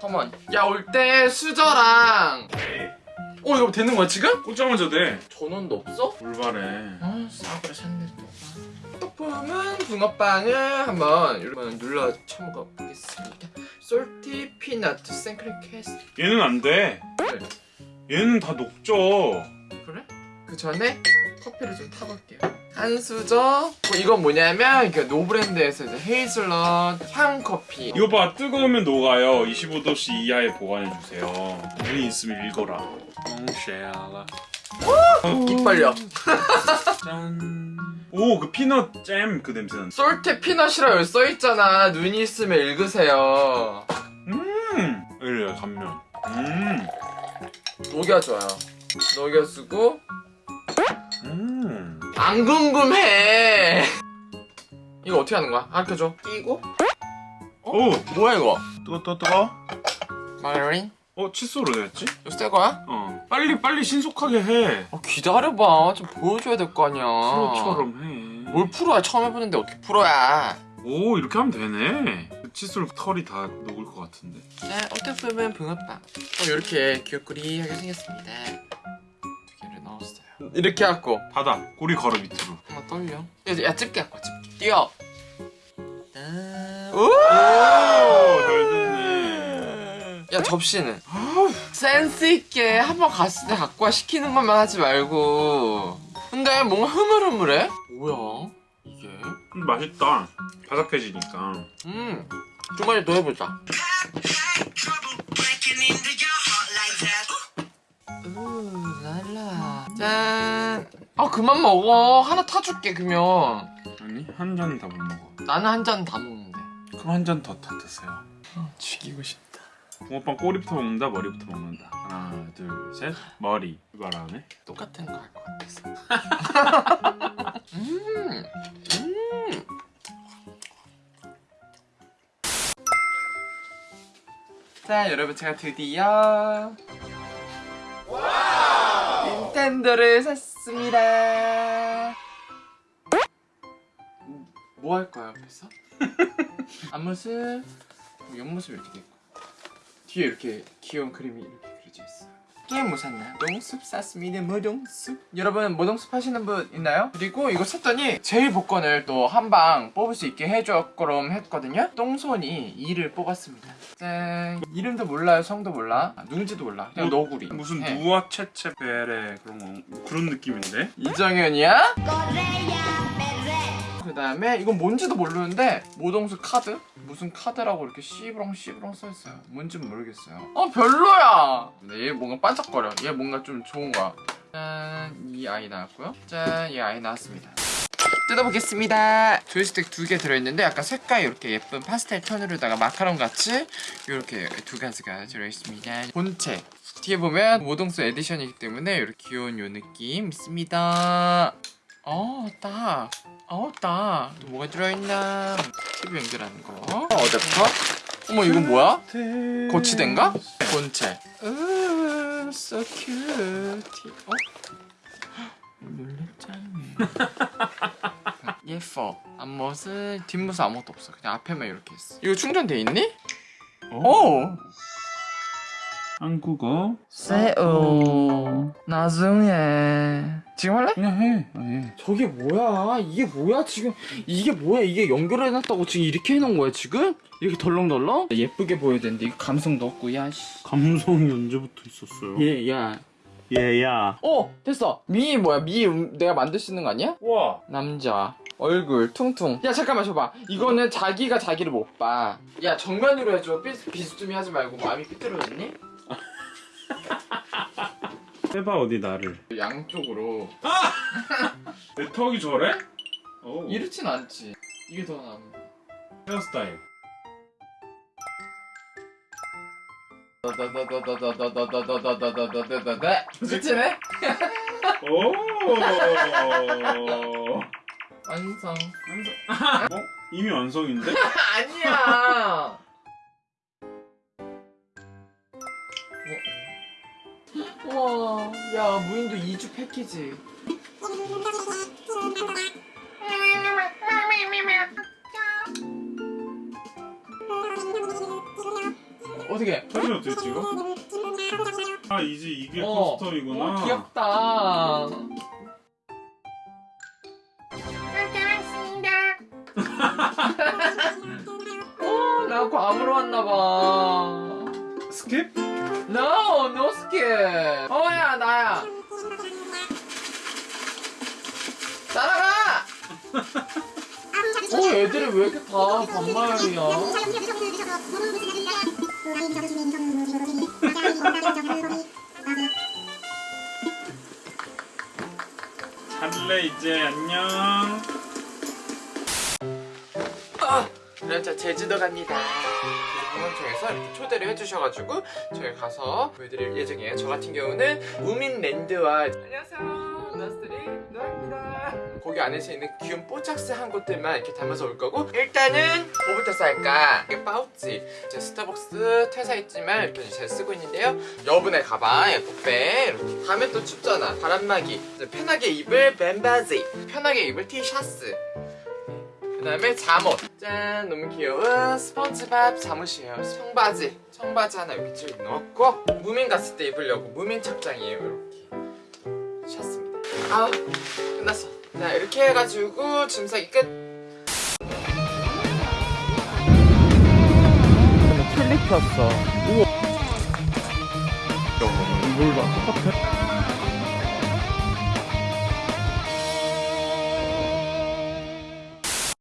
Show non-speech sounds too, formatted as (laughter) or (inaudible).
Come on. 야올 때 수저랑. 어 이거 되는 거야 지금? 꽂자마자 돼. 전원도 없어? 올바래. 어 싸구려 또. 떡품은 붕어빵을 한번 여러분 눌러 쳐먹어 보겠습니다. salty peanut 생크림 custard 얘는 안돼. 얘는 다 녹죠. 그래? 그 전에 커피를 좀 타볼게요 한 수저 어, 이건 뭐냐면 그 노브랜드에서 이제 헤이즐넛 향 커피. 이거 봐 뜨거우면 녹아요. 25도씨 이하에 보관해주세요. 눈이 있으면 읽어라. 엉쉐아라 입 벌려. 짠 오 그 피넛 잼 그 냄새 난다 솔티 피넛이라고 여기 써있잖아. 눈이 있으면 읽으세요. 음! 이래 감면. 음! 녹여줘요. 녹여주고 음. 안 궁금해 이거 어떻게 하는 거야? 가르쳐줘 끼고 오 뭐야 이거 뜨거 뜨거 뜨거 마가린? 어 칫솔로 됐지? 이거 새 거야? 어 빨리 빨리 신속하게 해 아, 기다려봐 좀 보여줘야 될 거 아니야 프로처럼 해. 뭘 프로야 처음 해보는데 어떻게 프로야 오 이렇게 하면 되네. 그 칫솔 털이 다 녹을 것 같은데. 자 어떻게 보면 붕어빵 어, 이렇게 귀엽구리하게 생겼습니다 이렇게 하고 바다 꼬리 걸어 밑으로. 한번 떨려 야, 야 집게 갖고 와, 집게 뛰어 짠. 오! 오잘 됐네. 야 접시는 센스 있게 한번 갔을 때 갖고 와 시키는 것만 하지 말고 근데 뭔가 흐물흐물해? 뭐야 이게? 음, 맛있다. 바삭해지니까. 음 주머니 더 해보자 아 그만 먹어 하나 타줄게 그러면 아니 한 잔 다 못 먹어. 나는 한 잔 다 먹는데 그럼 한 잔더더 드세요. 죽이고 싶다 붕어빵 꼬리부터 먹는다 머리부터 먹는다. 하나 둘 셋. 머리. 이거 알아네. 똑같은 거 할 것 같아서 음, 음. 자 여러분 제가 드디어 닌텐도를 샀습니다 뭐할 거야 옆에서? (laughs) 앞모습 뭐 옆모습 이렇게 돼 있고 뒤에 이렇게 귀여운 그림이 이렇게 그려져 있어요 게임 뭐 샀나? 모동숲 샀습니다 모동숲 여러분 모동숲 하시는 분 있나요? 그리고 이거 샀더니 제일 복권을 또 한 방 뽑을 수 있게 해줬거럼 했거든요 똥손이 2를 뽑았습니다 짠 이름도 몰라요 성도 몰라 아, 누군지도 몰라 그냥 뭐, 너구리 무슨 해. 누아 체체베레 그런 거 뭐 그런 느낌인데? 이정현이야? 그 다음에 이건 뭔지도 모르는데 모동숲 카드? 무슨 카드라고 이렇게 씨부렁 씨부렁 써있어요. 뭔지 모르겠어요. 어 별로야! 근데 얘 뭔가 반짝거려. 얘 뭔가 좀 좋은 거야. 짠 이 아이 나왔고요. 짠 이 아이 나왔습니다. 뜯어보겠습니다. 조이스틱 두 개 들어있는데 약간 색깔 이렇게 예쁜 파스텔 톤으로다가 마카롱 같이 이렇게 두 가지가 들어있습니다. 본체. 뒤에 보면 모동숲 edition이기 때문에 이렇게 귀여운 요 느낌 있습니다. 어, 딱. 어, 딱. 또 뭐가 들어있나? TV 연결하는 거. 어댑터? 어머, 이건 뭐야? 거치대인가? 본체. 으, so cute. 어? 놀랬잖아. (laughs) 예뻐. 앞모습, 뒷모습 아무것도 없어. 그냥 앞에만 이렇게 있어. 이거 충전돼 있니? 오! 한국어. 세오. 나중에. 지금 할래? 그냥 해. 아, 해. 저게 뭐야? 이게 뭐야 지금? 이게 뭐야? 이게 연결해놨다고 지금 이렇게 해놓은 거야 지금? 이렇게 덜렁덜렁? 예쁘게 보여야 되는데 이거 감성도 없고 야 씨. 감성이 언제부터 있었어요? 얘 야. 얘야. 어 됐어. 미 뭐야? 미 음, 내가 만들 수 있는 거 아니야? 와. 남자. 얼굴 퉁퉁. 야 잠깐만 줘봐. 이거는 자기가 자기를 못 봐. 야 정면으로 해줘. 삐, 비스듬히 하지 말고 마음이 삐뚤어졌니? 해봐 어디 나를. 양쪽으로. (laughs) 내 턱이 저래? 오. 이렇진 않지. 이게 더 나은 거. 헤어스타일. 다다다다다다다다다다다다다다 그치네? 오. 완성 어? 이미 완성인데? (laughs) 아니야 (laughs) 우와 야 무인도 2주 패키지 어떻게? 사진 어떻게 찍어? 아 이제 이게 어. 커스텀이구나. 오, 귀엽다. 어, (laughs) 나 괌으로 왔나봐. 애들이 왜 이렇게 다 반말이야? 잘래 이제 안녕. 아, 네, 저 제주도 갑니다. 공항청에서 이렇게 초대를 해주셔가지고 저희 가서 보여드릴 예정이에요. 저 같은 경우는 우민랜드와 안녕하세요, 나스트리 노아입니다. 거기 안에서 있는 귀여운 뽀짝스한 것들만 이렇게 담아서 올 거고 일단은 뭐부터 쌀까? 이게 파우치. 제 스타벅스 퇴사했지만 이렇게 잘 쓰고 있는데요. 여분의 가방, 에코백 이렇게. 밤에 또 춥잖아. 바람막이. 편하게 입을 면바지. 편하게 입을 티셔츠. 그 다음에 잠옷 짠 너무 귀여운 스펀지밥 잠옷이에요 청바지 청바지 하나 여기 쭉 넣었고 무민 갔을 때 입으려고 무민 착장이에요 이렇게 아우 끝났어 자 이렇게 해가지고 짐 싸기 끝 틀리 폈어 뭘 봐? 똑같아.